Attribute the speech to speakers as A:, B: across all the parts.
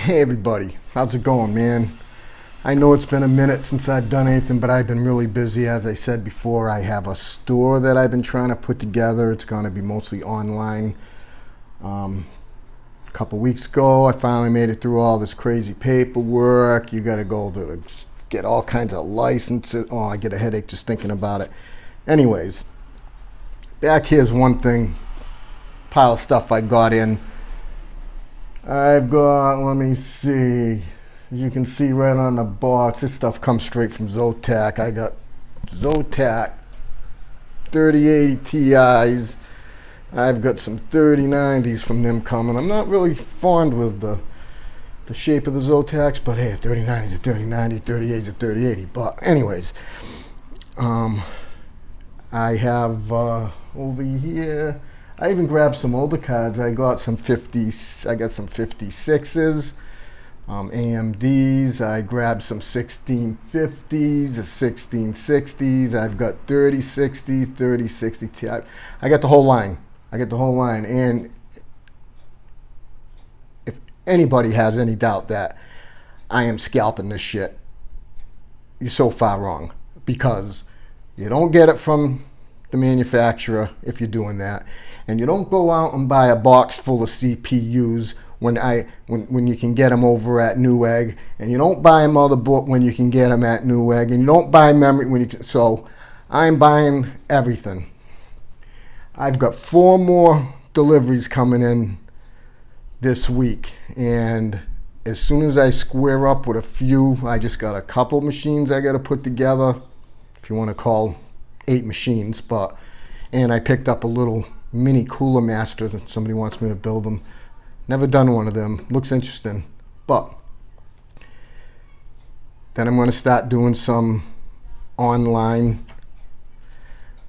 A: Hey everybody, how's it going man? I know it's been a minute since I've done anything, but I've been really busy. As I said before, I have a store that I've been trying to put together. It's going to be mostly online. Um, a couple weeks ago, I finally made it through all this crazy paperwork. You got to go to get all kinds of licenses. Oh, I get a headache just thinking about it. Anyways, back here's one thing, pile of stuff I got in I've got, let me see, as you can see right on the box, this stuff comes straight from Zotac. I got Zotac 3080 Ti's. I've got some 3090s from them coming. I'm not really fond with the the shape of the Zotacs, but hey, 3090 is a 3090, 3080 is a 3080. But anyways, um, I have uh, over here I even grabbed some older cards. I got some 50s, I got some 56s, um, AMDs. I grabbed some 1650s, 1660s. I've got 3060s, 3060 Ti. I got the whole line. I got the whole line. And if anybody has any doubt that I am scalping this shit, you're so far wrong because you don't get it from the manufacturer if you're doing that and you don't go out and buy a box full of CPUs when I when, when you can get them over at Newegg, and you don't buy a motherboard when you can get them at Newegg, and you don't buy memory when you can. So I'm buying everything. I've got four more deliveries coming in this week, and as soon as I square up with a few, I just got a couple machines I got to put together, if you want to call eight machines, but and I picked up a little mini Cooler Master that somebody wants me to build them. Never done one of them. Looks interesting. But then I'm going to start doing some online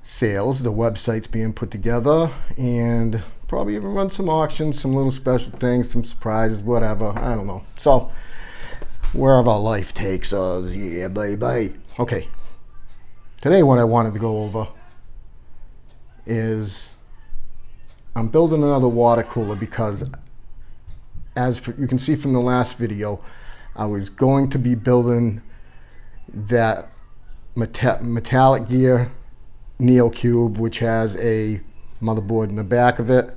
A: sales. The website's being put together and probably even run some auctions, some little special things, some surprises, whatever. I don't know. So wherever life takes us, yeah, baby. Okay. Today what I wanted to go over is I'm building another water cooler because as you can see from the last video, I was going to be building that Metallicgear Neo Qube, which has a motherboard in the back of it,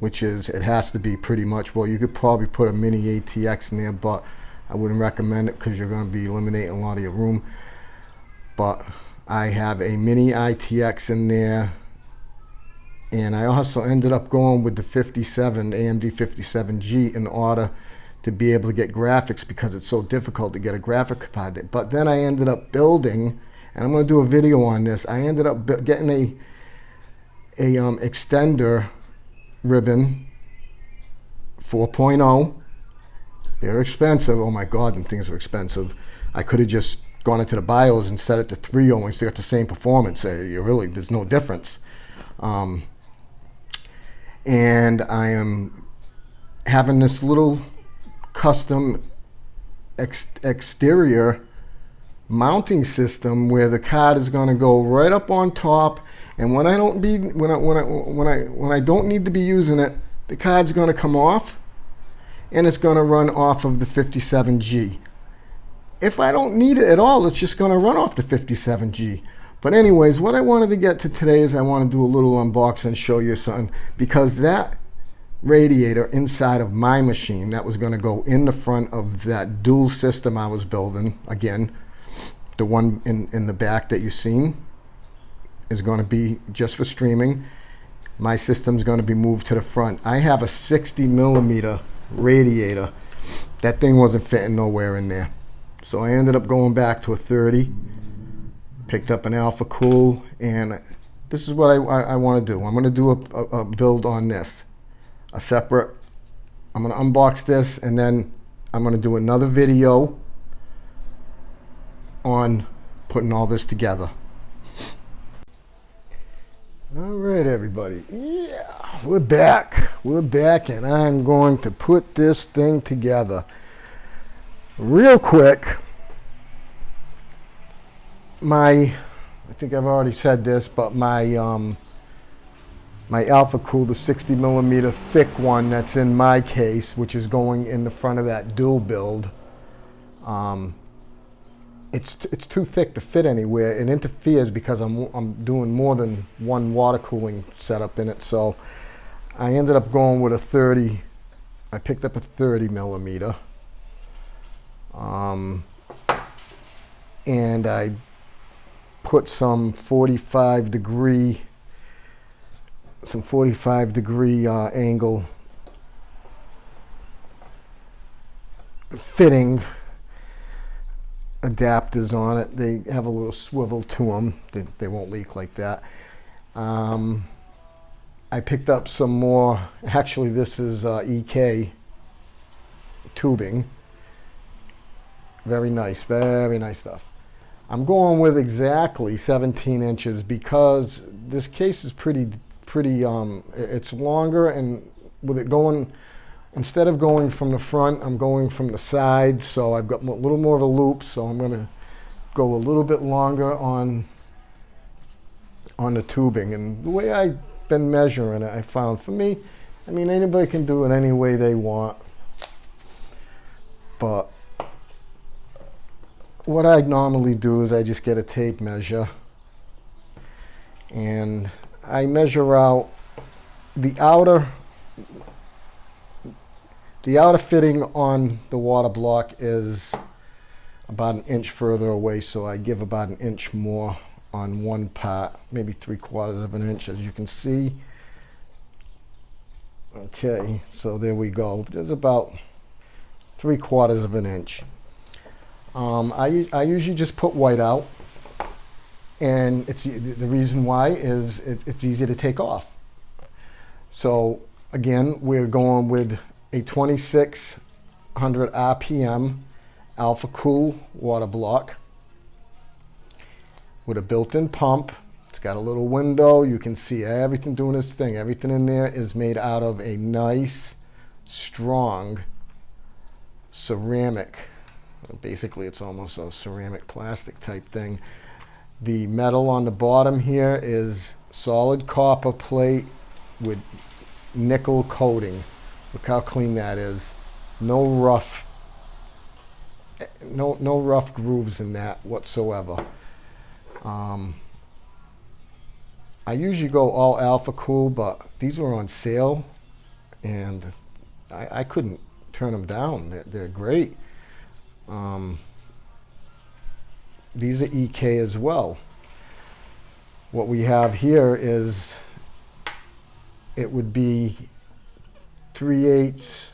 A: which is, it has to be pretty much, well, you could probably put a mini ATX in there, but I wouldn't recommend it because you're going to be eliminating a lot of your room. But I have a mini ITX in there and I also ended up going with the 57 AMD 57G in order to be able to get graphics because it's so difficult to get a graphic card. But then I ended up building, and I'm going to do a video on this. I ended up getting a a um, extender ribbon 4.0. They're expensive. Oh my God, and things are expensive. I could have just gone into the BIOS and set it to 3.0 and we still got the same performance. You really, there's no difference. Um, and I am having this little custom ex exterior mounting system where the card is going to go right up on top and when I don't be when I when I when I when I don't need to be using it the card's going to come off and it's going to run off of the 57G if I don't need it at all it's just going to run off the 57G but anyways, what I wanted to get to today is I want to do a little unboxing and show you something because that radiator inside of my machine that was going to go in the front of that dual system I was building, again, the one in, in the back that you've seen is going to be just for streaming. My system's going to be moved to the front. I have a 60 millimeter radiator. That thing wasn't fitting nowhere in there. So I ended up going back to a 30 picked up an Alphacool, and this is what I, I, I want to do. I'm going to do a, a, a build on this, a separate, I'm going to unbox this, and then I'm going to do another video on putting all this together. All right, everybody. Yeah, we're back. We're back, and I'm going to put this thing together. Real quick, my, I think I've already said this, but my um, my Alphacool, the 60 millimeter thick one that's in my case, which is going in the front of that dual build. Um, it's, it's too thick to fit anywhere. It interferes because I'm, I'm doing more than one water cooling setup in it. So I ended up going with a 30. I picked up a 30 millimeter. Um, and I put some 45 degree, some 45 degree uh, angle fitting adapters on it. They have a little swivel to them. They, they won't leak like that. Um, I picked up some more, actually this is uh, EK tubing. Very nice, very nice stuff. I'm going with exactly 17 inches because this case is pretty, pretty, um, it's longer and with it going, instead of going from the front, I'm going from the side. So I've got a little more of a loop. So I'm going to go a little bit longer on, on the tubing. And the way I've been measuring it, I found for me, I mean, anybody can do it any way they want. But what I normally do is I just get a tape measure and I measure out the outer the outer fitting on the water block is about an inch further away so I give about an inch more on one part maybe three quarters of an inch as you can see. Okay so there we go. There's about three quarters of an inch um, I, I usually just put white out and it's the reason why is it, it's easy to take off. So again, we're going with a 2600 RPM Alphacool water block with a built-in pump. It's got a little window. You can see everything doing its thing. Everything in there is made out of a nice, strong ceramic Basically, it's almost a ceramic plastic type thing. The metal on the bottom here is solid copper plate with nickel coating. Look how clean that is. No rough, no, no rough grooves in that whatsoever. Um, I usually go all Alphacool, but these were on sale and I, I couldn't turn them down. They're, they're great. Um, these are EK as well. What we have here is it would be 3 eighths,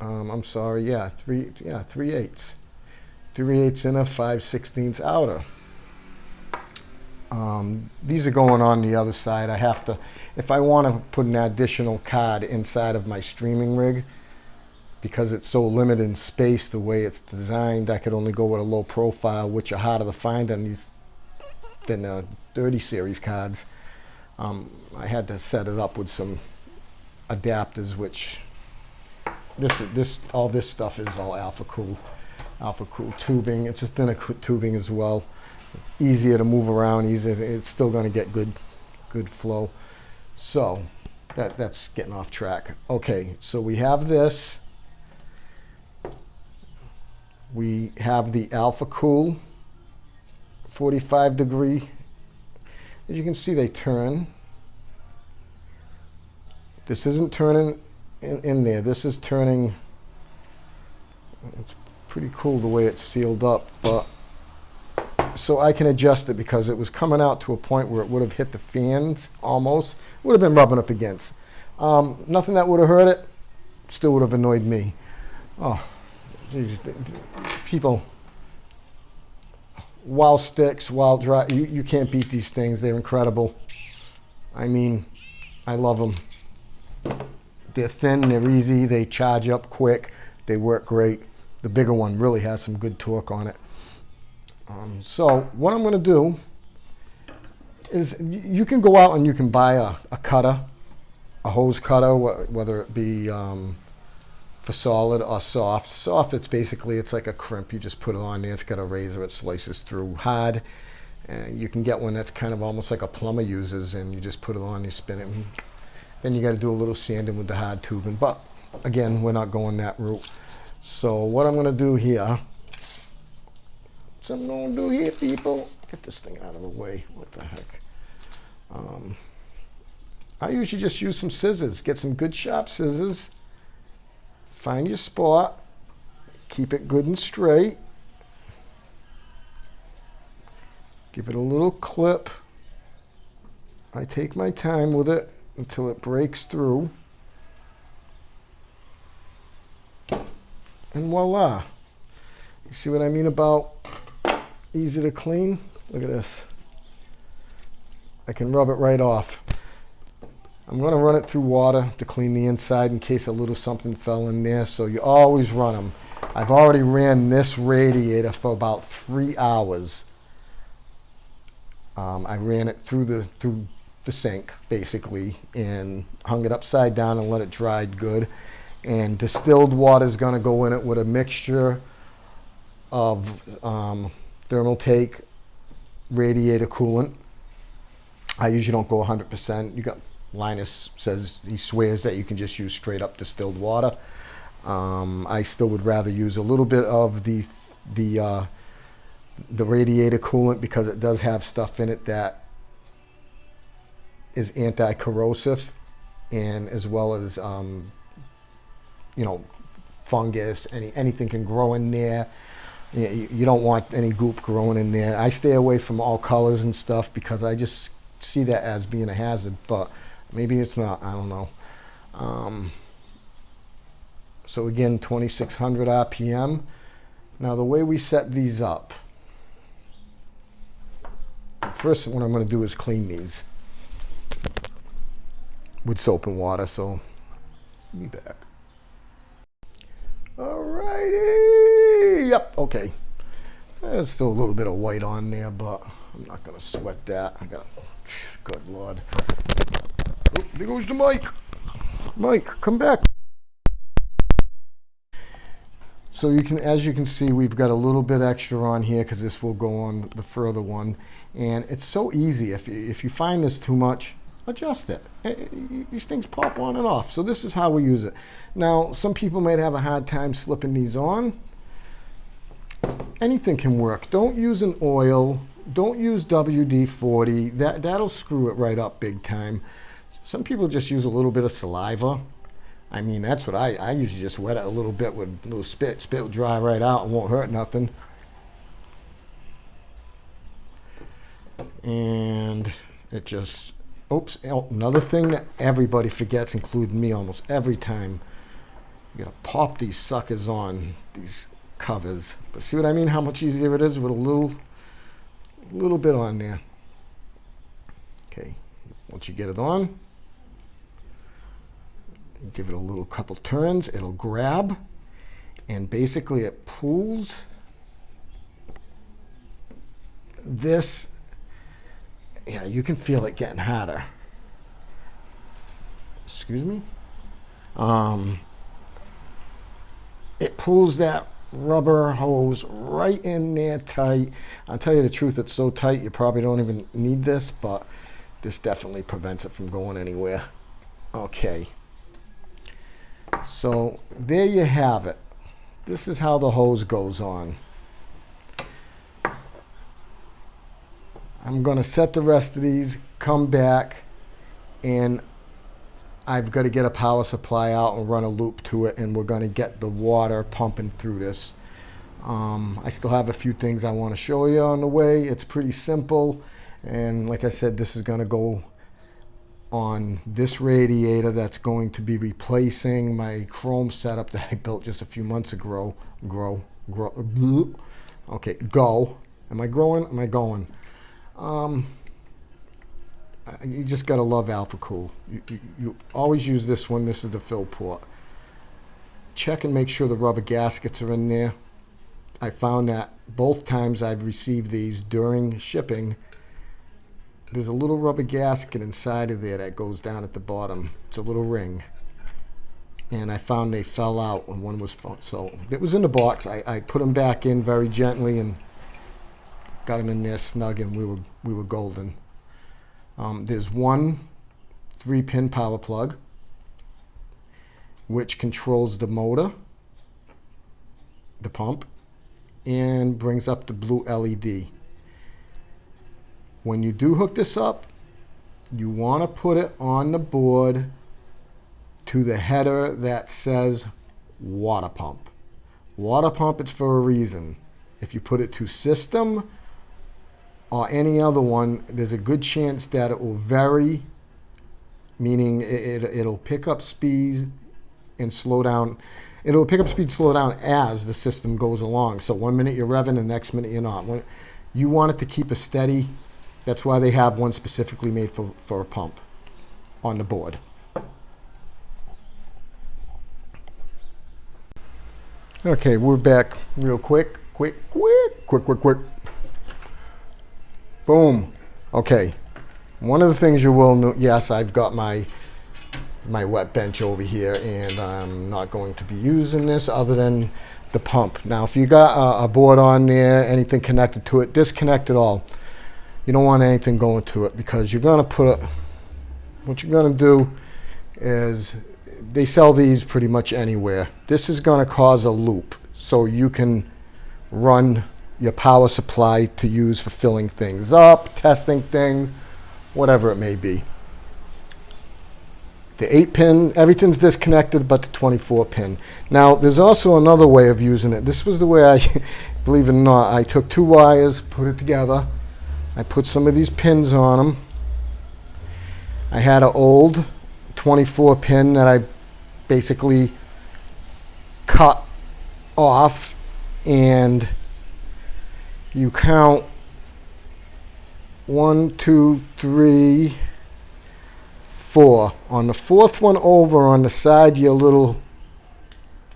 A: um, I'm sorry, yeah, 3, yeah, 3 eighths. 3 eighths inner, 5 sixteenths outer. Um, these are going on the other side. I have to, if I want to put an additional card inside of my streaming rig, because it's so limited in space the way it's designed I could only go with a low profile which are harder to find on these than the 30 series cards. Um, I had to set it up with some adapters which this this all this stuff is all Alphacool alpha cool tubing. It's a thinner tubing as well. Easier to move around easier it's still going to get good good flow. So that that's getting off track. Okay so we have this we have the Alphacool 45 degree. As you can see, they turn. This isn't turning in, in there. This is turning. It's pretty cool the way it's sealed up, but so I can adjust it because it was coming out to a point where it would have hit the fans almost. Would have been rubbing up against. Um, nothing that would have hurt it. Still would have annoyed me. Oh, people, Wowsticks, wild dry, you, you can't beat these things. They're incredible. I mean, I love them. They're thin, they're easy, they charge up quick, they work great. The bigger one really has some good torque on it. Um, so what I'm going to do is you can go out and you can buy a, a cutter, a hose cutter, whether it be um, for solid or soft. Soft, it's basically, it's like a crimp. You just put it on there. It's got a razor. It slices through hard. And you can get one that's kind of almost like a plumber uses, and you just put it on, you spin it, then you got to do a little sanding with the hard tubing. But again, we're not going that route. So what I'm going to do here, so I'm going to do here, people, get this thing out of the way. What the heck? Um, I usually just use some scissors. Get some good sharp scissors. Find your spot. Keep it good and straight. Give it a little clip. I take my time with it until it breaks through. And voila. You see what I mean about easy to clean? Look at this. I can rub it right off. I'm going to run it through water to clean the inside in case a little something fell in there. So you always run them. I've already ran this radiator for about three hours. Um, I ran it through the through the sink basically and hung it upside down and let it dry good. And distilled water is going to go in it with a mixture of um, Thermaltake radiator coolant. I usually don't go 100%. You got Linus says he swears that you can just use straight up distilled water. Um, I still would rather use a little bit of the the uh, the radiator coolant because it does have stuff in it that is anti-corrosive and as well as um, you know fungus any anything can grow in there you, you don't want any goop growing in there I stay away from all colors and stuff because I just see that as being a hazard but maybe it's not I don't know. Um, so again 2600 RPM now the way we set these up first what I'm going to do is clean these with soap and water so be back. Alrighty yep okay. There's still a little bit of white on there but I'm not gonna sweat that. I got good lord there goes the mic Mike come back so you can, as you can see, we've got a little bit extra on here because this will go on the further one. And it's so easy. If you, if you find this too much, adjust it. Eh, eh, these things pop on and off. So this is how we use it. Now, some people might have a hard time slipping these on. Anything can work. Don't use an oil. Don't use WD-40. That, that'll screw it right up big time. Some people just use a little bit of saliva I mean, that's what I, I usually just wet it a little bit with a little spit. Spit will dry right out and won't hurt nothing. And it just, oops, oh, another thing that everybody forgets, including me almost every time. You gotta pop these suckers on, these covers. But see what I mean? How much easier it is with a little, little bit on there. Okay, once you get it on, give it a little couple turns, it'll grab, and basically it pulls this, yeah, you can feel it getting hotter. Excuse me? Um, it pulls that rubber hose right in there tight. I'll tell you the truth, it's so tight you probably don't even need this, but this definitely prevents it from going anywhere. Okay. So there you have it. This is how the hose goes on. I'm going to set the rest of these, come back, and I've got to get a power supply out and run a loop to it, and we're going to get the water pumping through this. Um, I still have a few things I want to show you on the way. It's pretty simple, and like I said, this is going to go on this radiator that's going to be replacing my chrome setup that I built just a few months ago. Grow, grow, okay, go. Am I growing? Am I going? Um, you just gotta love Alphacool. You, you, you always use this one. This is the fill port. Check and make sure the rubber gaskets are in there. I found that both times I've received these during shipping, there's a little rubber gasket inside of there that goes down at the bottom. It's a little ring. And I found they fell out when one was, so it was in the box. I, I put them back in very gently and got them in there snug, and we were we were golden. Um, there's one three-pin power plug, which controls the motor, the pump, and brings up the blue LED. When you do hook this up, you want to put it on the board to the header that says water pump. Water pump, it's for a reason. If you put it to system or any other one, there's a good chance that it will vary, meaning it, it, will pick up speed and slow down. It'll pick up speed, slow down as the system goes along. So one minute you're revving, the next minute you're not. You want it to keep a steady. That's why they have one specifically made for, for a pump on the board. Okay, we're back real quick, quick, quick, quick, quick, quick. Boom. Okay. One of the things you will know, yes, I've got my my wet bench over here and I'm not going to be using this other than the pump. Now, if you got a, a board on there, anything connected to it, disconnect it all. You don't want anything going to it because you're going to put it, what you're going to do is, they sell these pretty much anywhere. This is going to cause a loop so you can run your power supply to use for filling things up, testing things, whatever it may be. The 8 pin, everything's disconnected but the 24 pin. Now, there's also another way of using it. This was the way I, believe it or not, I took two wires, put it together. I put some of these pins on them. I had an old 24 pin that I basically cut off and you count one, two, three, four. On the fourth one over on the side your little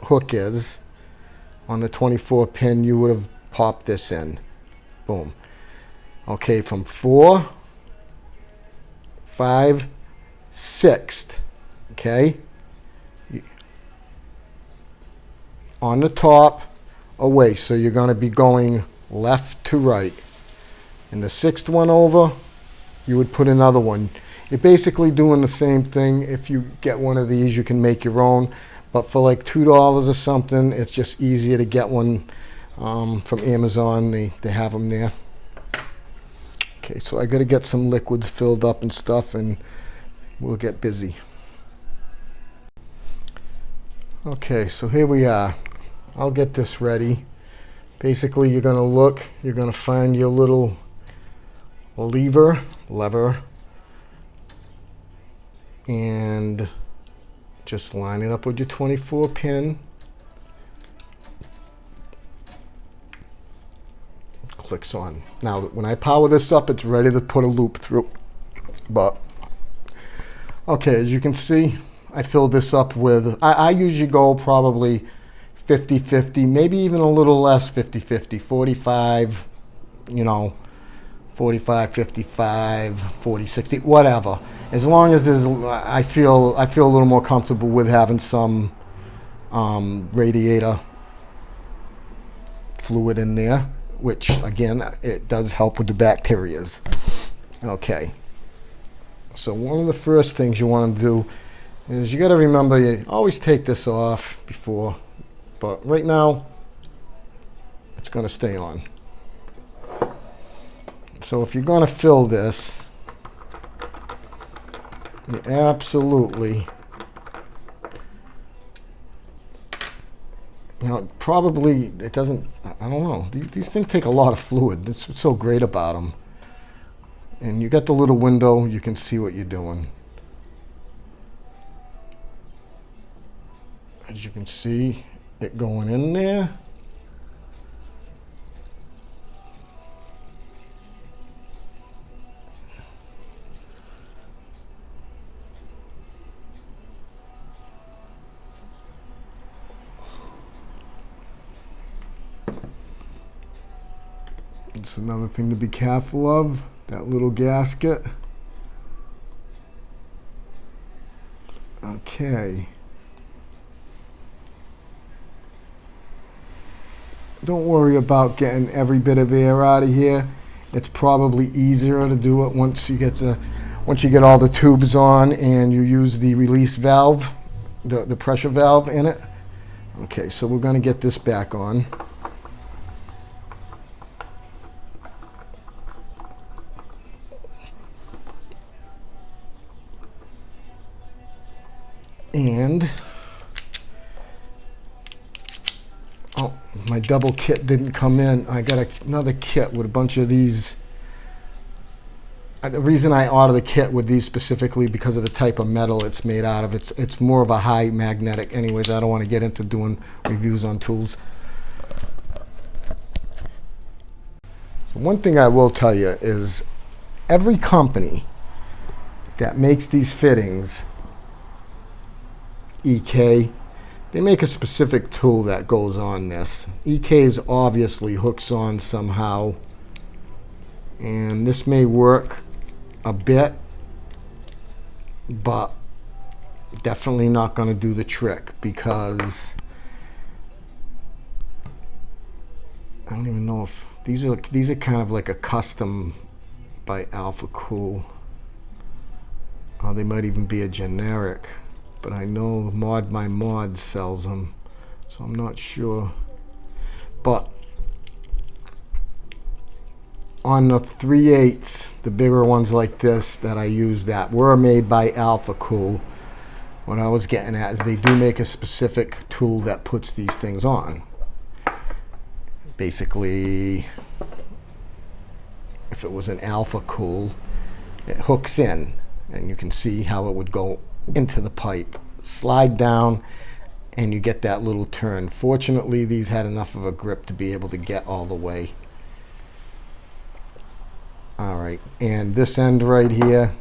A: hook is, on the 24 pin, you would have popped this in. Boom. Okay, from four, five, sixth. Okay. On the top, away. So you're going to be going left to right. And the sixth one over, you would put another one. You're basically doing the same thing. If you get one of these, you can make your own. But for like $2 or something, it's just easier to get one um, from Amazon. They, they have them there. Okay, so I got to get some liquids filled up and stuff, and we'll get busy. Okay, so here we are. I'll get this ready basically you're going to look, you're going to find your little lever, lever, and just line it up with your 24 pin. Clicks on. Now, when I power this up, it's ready to put a loop through. But, okay, as you can see, I filled this up with, I, I usually go probably 50-50, maybe even a little less 50-50, 45, you know, 45, 55, 40, 60, whatever. As long as there's, I feel, I feel a little more comfortable with having some um, radiator fluid in there, which again, it does help with the bacterias. Okay. So one of the first things you want to do is you got to remember you always take this off before but right now, it's going to stay on. So if you're going to fill this, you absolutely, you know, probably it doesn't, I don't know. These, these things take a lot of fluid. That's what's so great about them. And you got the little window, you can see what you're doing. As you can see, it going in there. It's another thing to be careful of, that little gasket. Okay. don't worry about getting every bit of air out of here. it's probably easier to do it once you get the once you get all the tubes on and you use the release valve, the, the pressure valve in it. Okay, so we're going to get this back on. Double kit didn't come in. I got a, another kit with a bunch of these. Uh, the reason I ordered the kit with these specifically because of the type of metal it's made out of. It's it's more of a high magnetic. Anyways, I don't want to get into doing reviews on tools. So one thing I will tell you is every company that makes these fittings EK, they make a specific tool that goes on this. EK's obviously hooks on somehow. And this may work a bit, but definitely not going to do the trick because I don't even know if these are these are kind of like a custom by Alphacool. Or they might even be a generic but I know Mod My Mod sells them, so I'm not sure. But on the 3 8 the bigger ones like this that I use that were made by Alphacool. What I was getting at is they do make a specific tool that puts these things on. Basically, if it was an Alphacool, it hooks in and you can see how it would go into the pipe, slide down, and you get that little turn. Fortunately, these had enough of a grip to be able to get all the way. All right, and this end right here,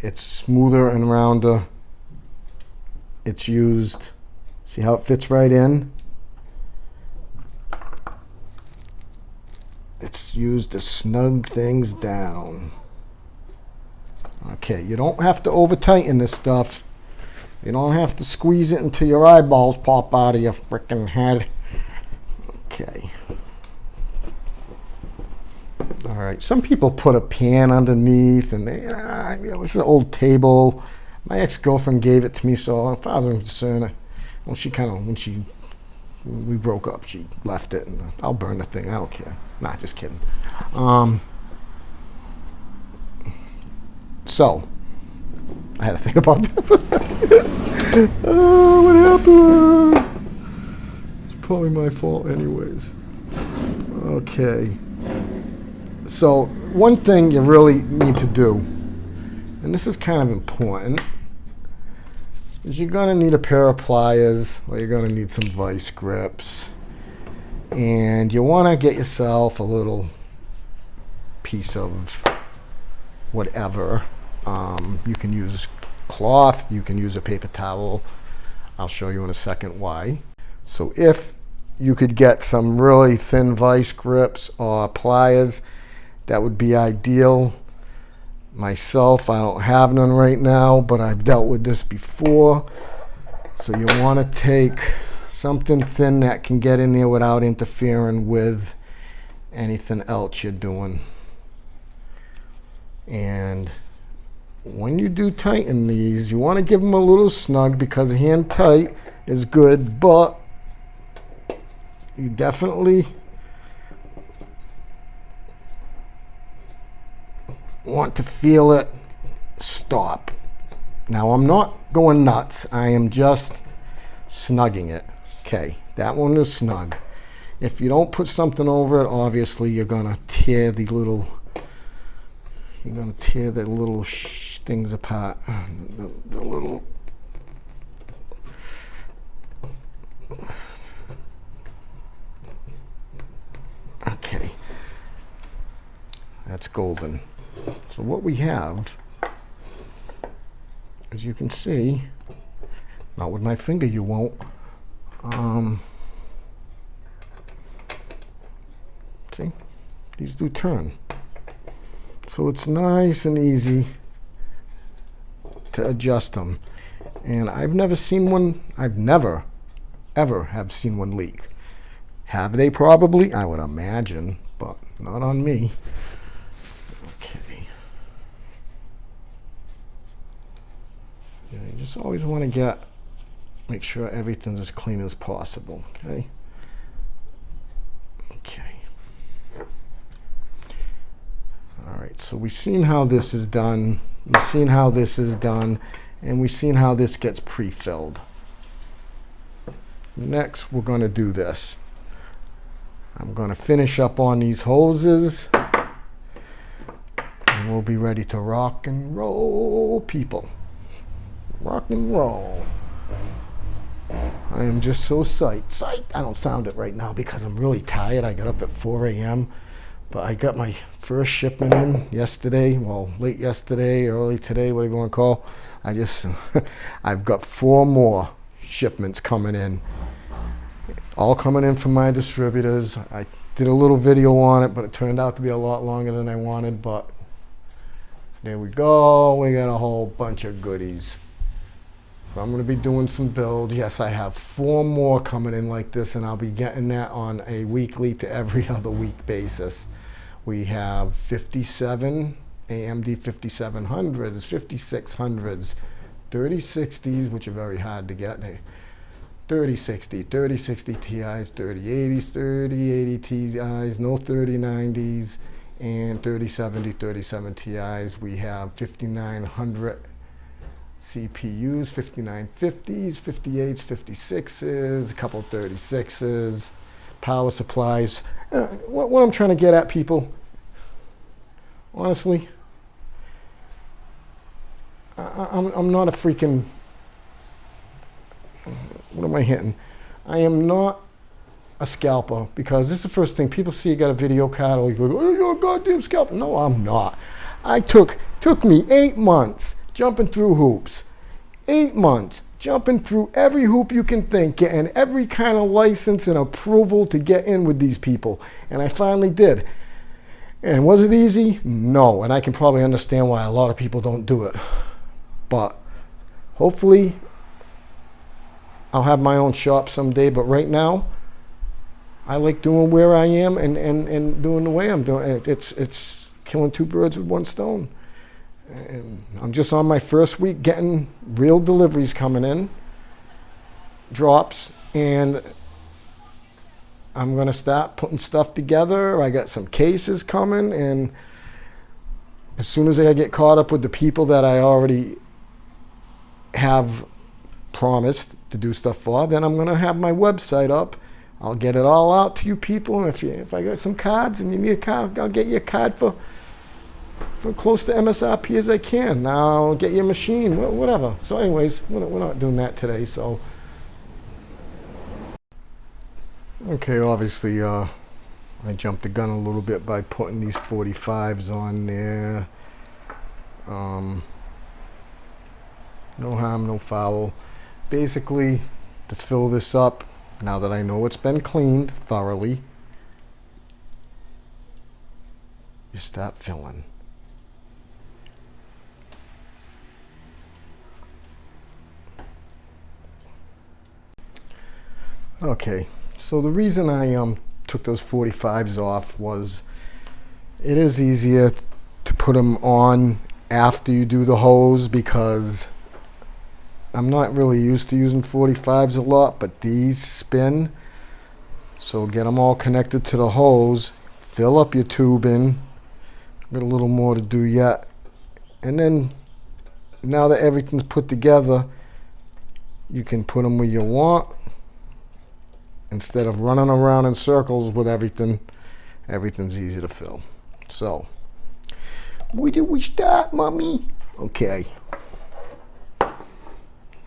A: it's smoother and rounder. It's used, see how it fits right in? It's used to snug things down. Okay, you don't have to over tighten this stuff. You don't have to squeeze it until your eyeballs pop out of your freaking head. Okay. All right, some people put a pan underneath and they, ah, it was an old table. My ex-girlfriend gave it to me, so if I was concerned, well, she kind of, when she, we broke up, she left it, and I'll burn the thing, I don't care. Not just kidding. Um, so, I had to think about that. oh, what happened? It's probably my fault, anyways. Okay. So, one thing you really need to do, and this is kind of important, is you're going to need a pair of pliers or you're going to need some vice grips. And you want to get yourself a little piece of whatever um, you can use cloth, you can use a paper towel. I'll show you in a second why. So if you could get some really thin vice grips or pliers, that would be ideal. Myself, I don't have none right now, but I've dealt with this before. So you want to take something thin that can get in there without interfering with anything else you're doing. And when you do tighten these, you want to give them a little snug because hand tight is good, but you definitely want to feel it stop. Now I'm not going nuts. I am just snugging it. Okay, that one is snug. If you don't put something over it, obviously you're to tear the little you're to tear the little things apart. The, the little Okay. That's golden. So what we have, as you can see, not with my finger you won't, um, see, these do turn. So it's nice and easy to adjust them. And I've never seen one, I've never, ever have seen one leak. Have they probably? I would imagine, but not on me. Okay. Yeah, you just always want to get, make sure everything's as clean as possible, okay? Okay. All right, so we've seen how this is done. We've seen how this is done, and we've seen how this gets pre-filled. Next, we're going to do this. I'm going to finish up on these hoses. And we'll be ready to rock and roll, people. Rock and roll. I am just so psyched. Psyched. I don't sound it right now because I'm really tired. I got up at 4 a.m. But I got my first shipment in yesterday. Well, late yesterday, early today, whatever you want to call. I just, I've got four more shipments coming in all coming in from my distributors. I did a little video on it, but it turned out to be a lot longer than I wanted, but there we go. We got a whole bunch of goodies. I'm going to be doing some build. Yes, I have four more coming in like this, and I'll be getting that on a weekly to every other week basis. We have 57 AMD 5700s, 5600s, 3060s, which are very hard to get. 3060, 3060 Ti's, 3080s, 3080 Ti's, no 3090s, and 3070, 37 Ti's. We have 5900 CPUs, 5950s, 58s, 56s, a couple 36s, power supplies. Uh, what, what I'm trying to get at, people, honestly, I, I'm, I'm not a freaking what am I hitting? I am not a scalper because this is the first thing people see you got a video card or you go, oh, you're a goddamn scalper. No, I'm not. I took, took me eight months jumping through hoops. Eight months jumping through every hoop you can think, getting every kind of license and approval to get in with these people. And I finally did. And was it easy? No. And I can probably understand why a lot of people don't do it. But hopefully I'll have my own shop someday, but right now, I like doing where I am and, and, and doing the way I'm doing it. It's, it's killing two birds with one stone. I'm just on my first week getting real deliveries coming in, drops, and I'm going to start putting stuff together. I got some cases coming, and as soon as I get caught up with the people that I already have promised to do stuff for, then I'm going to have my website up. I'll get it all out to you people. And if you, if I got some cards and you need a card, I'll get you a card for for close to MSRP as I can. Now get your machine, whatever. So anyways, we're not, we're not doing that today. So okay, obviously uh, I jumped the gun a little bit by putting these 45s on there. Um, no harm, no foul basically to fill this up now that I know it's been cleaned thoroughly you start filling okay so the reason I um took those 45s off was it is easier to put them on after you do the hose because I'm not really used to using 45s a lot, but these spin. So get them all connected to the hose. Fill up your tubing. Got a little more to do yet. And then now that everything's put together, you can put them where you want. Instead of running around in circles with everything, everything's easy to fill. So, where do we start, mommy? Okay.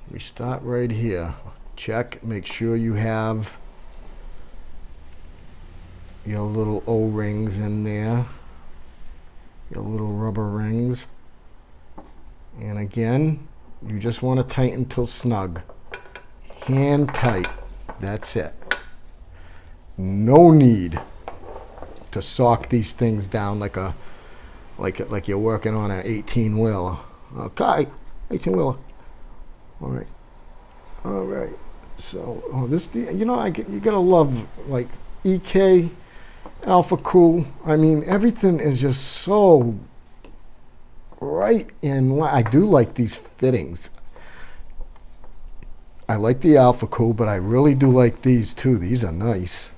A: We start right here. Check make sure you have your little o-rings in there your little rubber rings. And again you just want to tighten till snug. Hand tight that's it no need to sock these things down like a like like you're working on an 18 wheel. okay 18 wheel. all right. All right. So, oh, this, you know, I you gotta love like EK Alphacool. I mean, everything is just so right in line. I do like these fittings. I like the Alphacool, but I really do like these too. These are nice.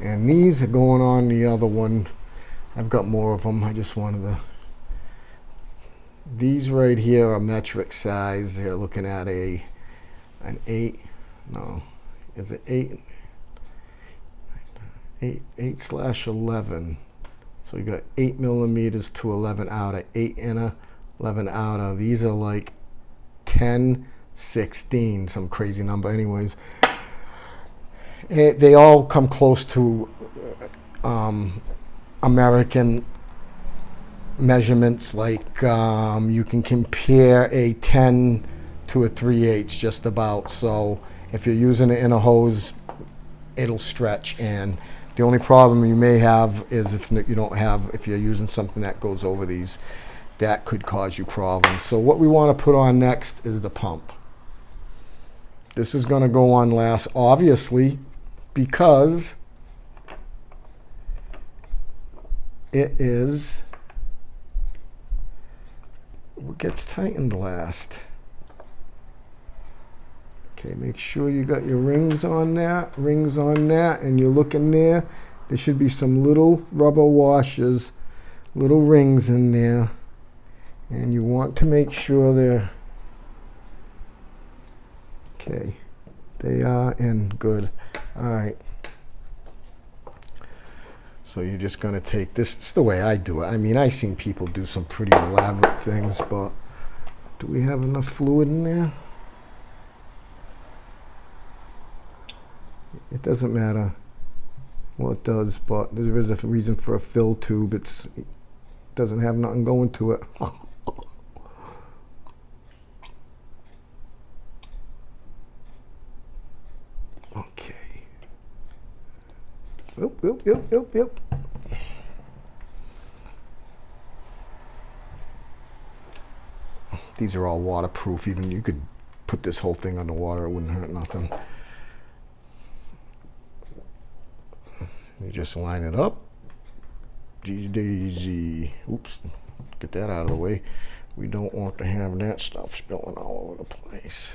A: And these are going on the other one. I've got more of them. I just wanted to. These right here are metric size. They're looking at a an eight. No, is it eight? Eight eight slash eleven. So you got eight millimeters to eleven outer, eight inner, eleven outer. These are like 10, 16, some crazy number. Anyways, it, they all come close to um, American measurements. Like um, you can compare a 10 to a 3 8 just about. So if you're using it in a hose, it'll stretch. And the only problem you may have is if you don't have, if you're using something that goes over these, that could cause you problems. So what we want to put on next is the pump. This is going to go on last, obviously, because it is what gets tightened last. Okay, make sure you got your rings on that, rings on that, and you're looking there. There should be some little rubber washers, little rings in there. And you want to make sure they're, okay, they are in good. All right. So you're just going to take this. It's the way I do it. I mean, I've seen people do some pretty elaborate things, but do we have enough fluid in there? It doesn't matter. Well, it does, but there is a reason for a fill tube. It's, it doesn't have nothing going to it. Oop, oop, oop, oop, oop. These are all waterproof. Even you could put this whole thing underwater. It wouldn't hurt nothing. You just line it up. Daisy. Oops. Get that out of the way. We don't want to have that stuff spilling all over the place.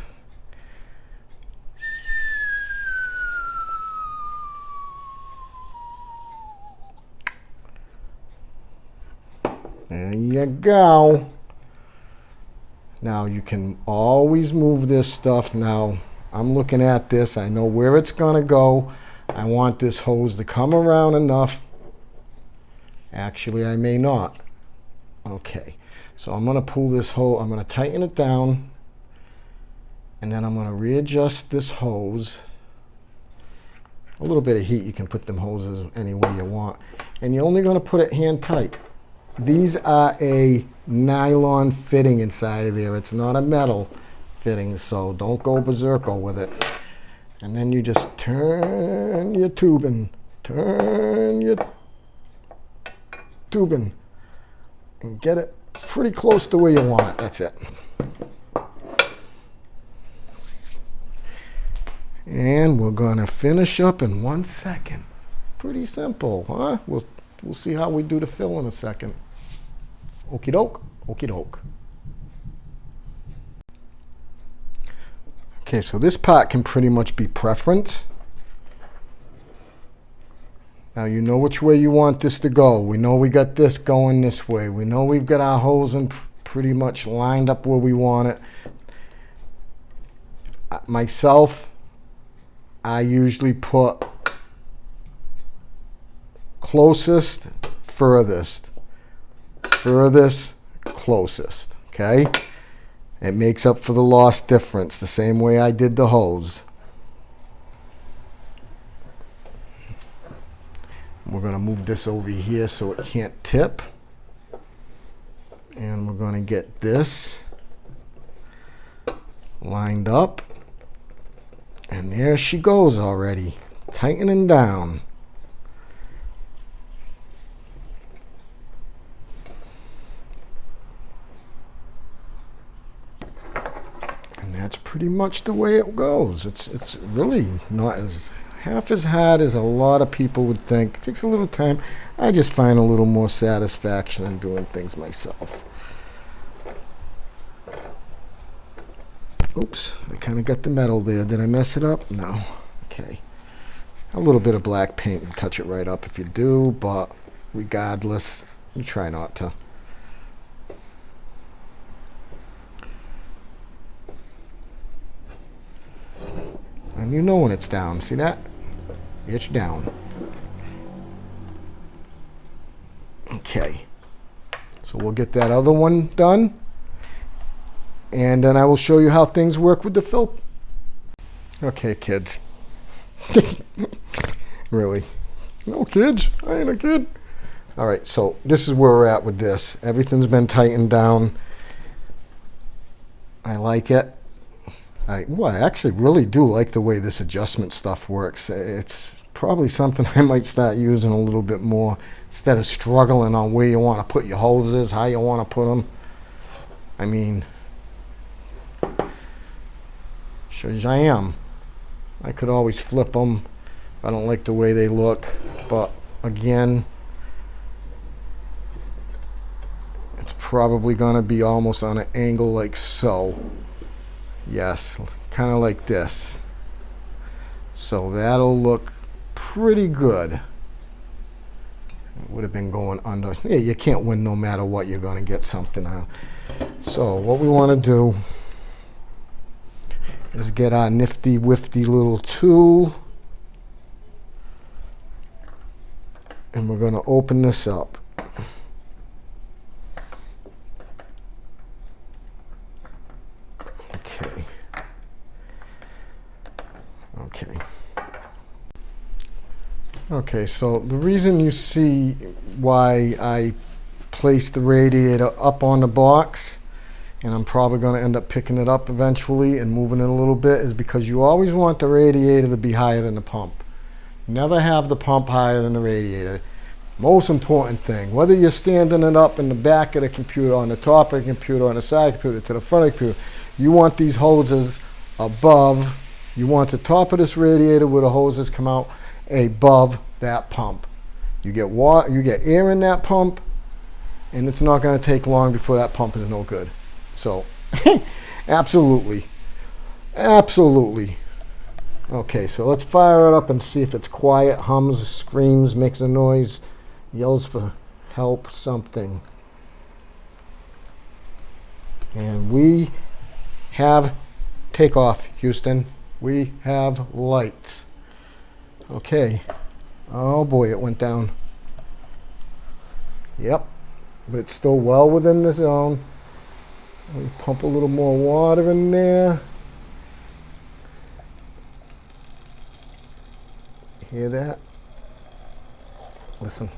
A: There you go. Now you can always move this stuff. Now I'm looking at this. I know where it's going to go. I want this hose to come around enough. Actually, I may not. Okay, so I'm going to pull this hose. I'm going to tighten it down. And then I'm going to readjust this hose. A little bit of heat, you can put them hoses any way you want. And you're only going to put it hand tight. These are a nylon fitting inside of there. It's not a metal fitting, so don't go berserko with it. And then you just turn your tubing, turn your tubing, and get it pretty close to where you want it. That's it. And we're going to finish up in one second. Pretty simple, huh? We'll, we'll see how we do the fill in a second. Okie doke, okie doke. Okay, so this part can pretty much be preference. Now you know which way you want this to go. We know we got this going this way. We know we've got our hosing pretty much lined up where we want it. Uh, myself, I usually put closest, furthest furthest closest, okay? It makes up for the lost difference the same way I did the hose. We're going to move this over here so it can't tip. And we're going to get this lined up. And there she goes already, tightening down. That's pretty much the way it goes. It's it's really not as half as hard as a lot of people would think. It takes a little time. I just find a little more satisfaction in doing things myself. Oops, I kind of got the metal there. Did I mess it up? No. Okay. A little bit of black paint and touch it right up if you do, but regardless, you try not to. And you know when it's down. See that? It's down. Okay. So we'll get that other one done. And then I will show you how things work with the fill. Okay, kids. really? No kids? I ain't a kid. All right, so this is where we're at with this. Everything's been tightened down. I like it. I, well, I actually really do like the way this adjustment stuff works. It's probably something I might start using a little bit more instead of struggling on where you want to put your hoses, how you want to put them. I mean, shows I am. I could always flip them. I don't like the way they look, but again, it's probably going to be almost on an angle like so. Yes, kind of like this. So that'll look pretty good. It would have been going under. Yeah, you can't win no matter what. You're going to get something out. So what we want to do is get our nifty wifty little tool. And we're going to open this up. Okay, so the reason you see why I placed the radiator up on the box, and I'm probably going to end up picking it up eventually and moving it a little bit, is because you always want the radiator to be higher than the pump. Never have the pump higher than the radiator. Most important thing, whether you're standing it up in the back of the computer, on the top of the computer, on the side of the computer, to the front of the computer, you want these hoses above. You want the top of this radiator where the hoses come out above that pump. You get water, you get air in that pump, and it's not going to take long before that pump is no good. So, absolutely, absolutely. Okay, so let's fire it up and see if it's quiet, hums, screams, makes a noise, yells for help, something. And we have takeoff, Houston. We have lights. Okay. Oh boy, it went down. Yep. But it's still well within the zone. Let me pump a little more water in there. Hear that? Listen.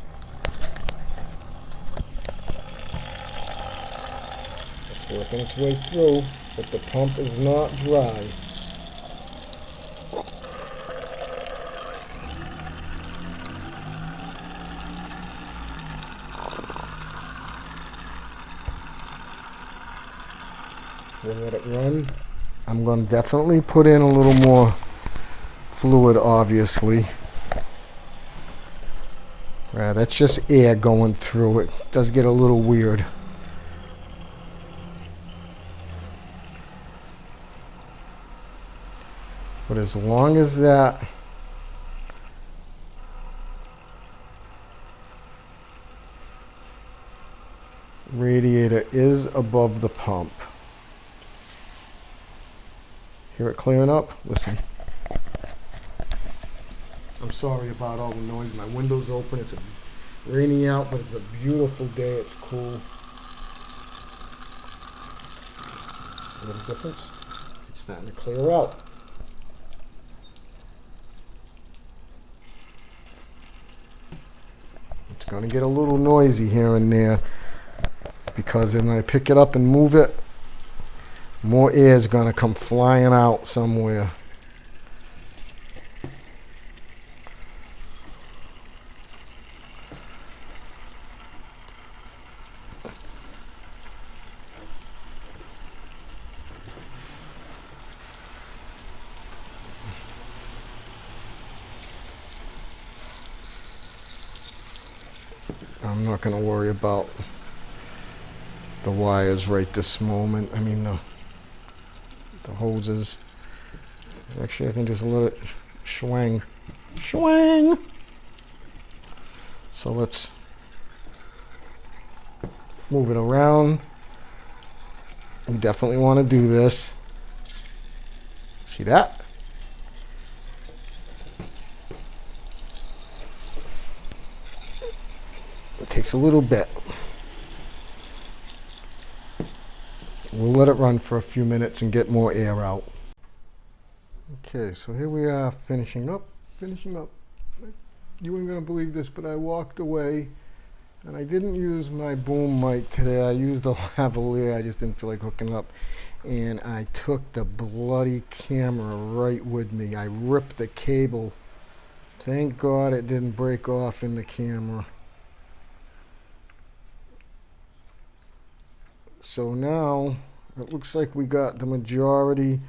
A: It's working its way through, but the pump is not dry. We'll let it run. I'm going to definitely put in a little more fluid, obviously. Right, that's just air going through it. it. Does get a little weird. But as long as that radiator is above the pump, Hear it clearing up? Listen. I'm sorry about all the noise. My window's open. It's rainy out, but it's a beautiful day. It's cool. A little difference. It's starting to clear out. It's going to get a little noisy here and there because when I pick it up and move it, more air is going to come flying out somewhere. I'm not going to worry about the wires right this moment. I mean, the... No the hoses. Actually, I can just let it swing. Swing! So let's move it around. You definitely want to do this. See that? It takes a little bit. We'll let it run for a few minutes and get more air out. Okay, so here we are finishing up, finishing up. You ain't gonna believe this, but I walked away and I didn't use my boom mic today. I used the lavalier. I just didn't feel like hooking up. And I took the bloody camera right with me. I ripped the cable. Thank God it didn't break off in the camera. So now it looks like we got the majority,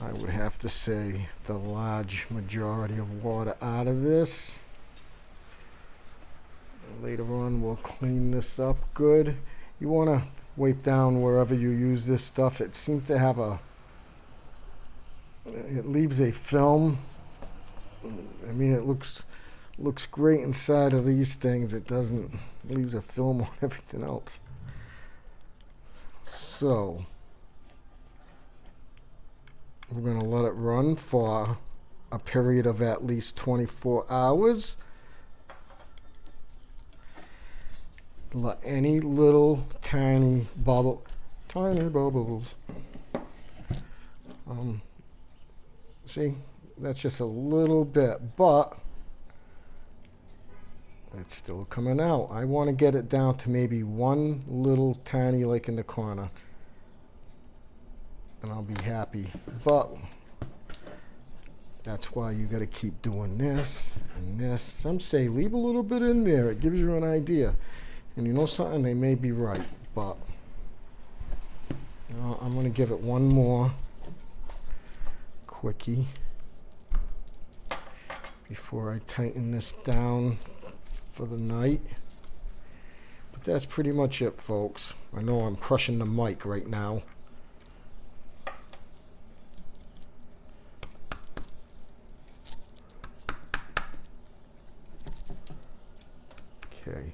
A: I would have to say the large majority of water out of this. Later on we'll clean this up good. You want to wipe down wherever you use this stuff. It seems to have a, it leaves a film. I mean it looks looks great inside of these things. It doesn't, leaves a film on everything else. So we're going to let it run for a period of at least 24 hours. Let any little tiny bubble, tiny bubbles. Um, see, that's just a little bit, but it's still coming out. I want to get it down to maybe one little tiny like in the corner. And I'll be happy. But that's why you got to keep doing this and this. Some say leave a little bit in there. It gives you an idea. And you know something? They may be right. But know, I'm going to give it one more quickie before I tighten this down for the night. But that's pretty much it, folks. I know I'm crushing the mic right now. Okay.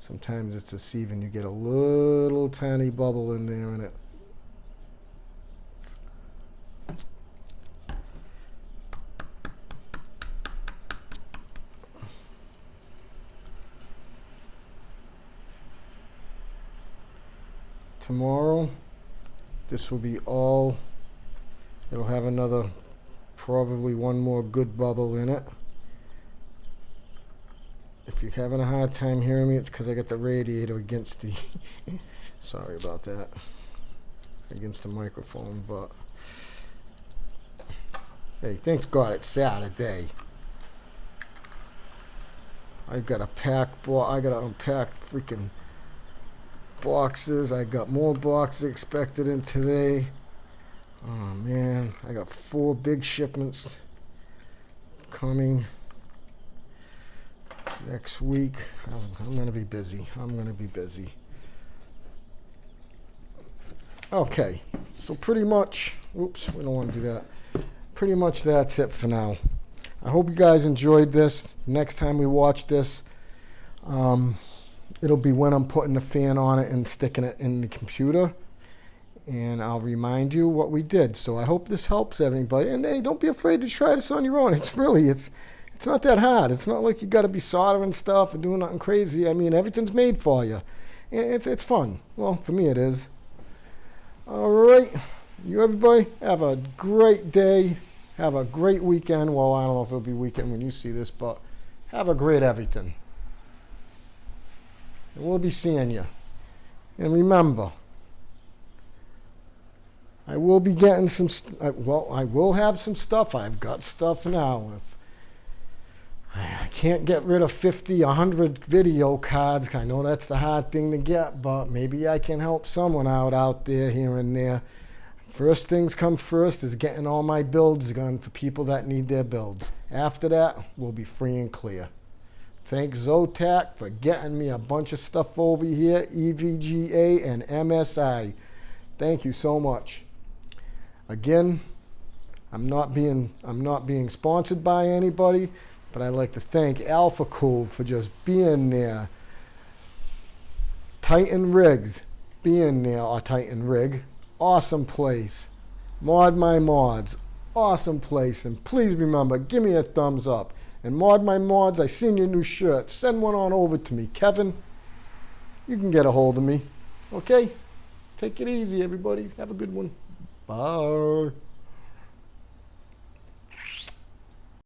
A: Sometimes it's deceiving. You get a little tiny bubble in there and it tomorrow. This will be all. It'll have another probably one more good bubble in it. If you're having a hard time hearing me it's because I got the radiator against the sorry about that against the microphone but. Hey thanks God it's Saturday. I've got a pack boy I got to unpack freaking boxes. I got more boxes expected in today. Oh man, I got four big shipments coming next week. I'm, I'm going to be busy. I'm going to be busy. Okay, so pretty much, oops, we don't want to do that. Pretty much that's it for now. I hope you guys enjoyed this. Next time we watch this, um, it'll be when I'm putting the fan on it and sticking it in the computer. And I'll remind you what we did. So I hope this helps everybody. And hey, don't be afraid to try this on your own. It's really, it's it's not that hard. It's not like you got to be soldering stuff and doing nothing crazy. I mean, everything's made for you. It's, it's fun. Well, for me it is. All right. You everybody have a great day. Have a great weekend. Well, I don't know if it'll be weekend when you see this, but have a great everything. We'll be seeing you. And remember, I will be getting some, well, I will have some stuff. I've got stuff now. If I can't get rid of 50, 100 video cards. I know that's the hard thing to get, but maybe I can help someone out out there here and there. First things come first is getting all my builds done for people that need their builds. After that, we'll be free and clear. Thank Zotac for getting me a bunch of stuff over here, EVGA and MSI. Thank you so much. Again, I'm not being I'm not being sponsored by anybody, but I'd like to thank Alphacool for just being there. Titan Rigs being there, a Titan Rig, awesome place. Mod My Mods, awesome place. And please remember, give me a thumbs up. And Mod My Mods, I seen your new shirt. Send one on over to me. Kevin, you can get a hold of me. Okay? Take it easy, everybody. Have a good one. Bye.